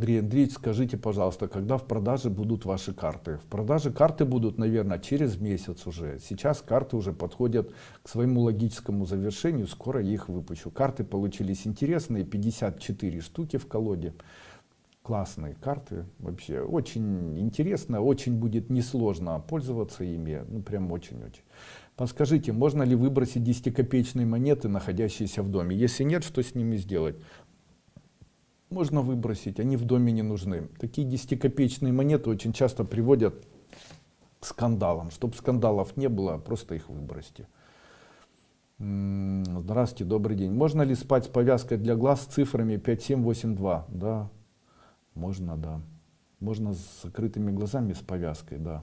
Андрей Андреевич, скажите, пожалуйста, когда в продаже будут ваши карты? В продаже карты будут, наверное, через месяц уже. Сейчас карты уже подходят к своему логическому завершению, скоро их выпущу. Карты получились интересные, 54 штуки в колоде. Классные карты, вообще очень интересно, очень будет несложно пользоваться ими, ну прям очень-очень. Подскажите, можно ли выбросить 10-копеечные монеты, находящиеся в доме? Если нет, что с ними сделать? Можно выбросить, они в доме не нужны. Такие 10-копеечные монеты очень часто приводят к скандалам. Чтобы скандалов не было, просто их выбросьте. Здравствуйте, добрый день. Можно ли спать с повязкой для глаз с цифрами 5782? Да, можно, да. Можно с закрытыми глазами с повязкой, да.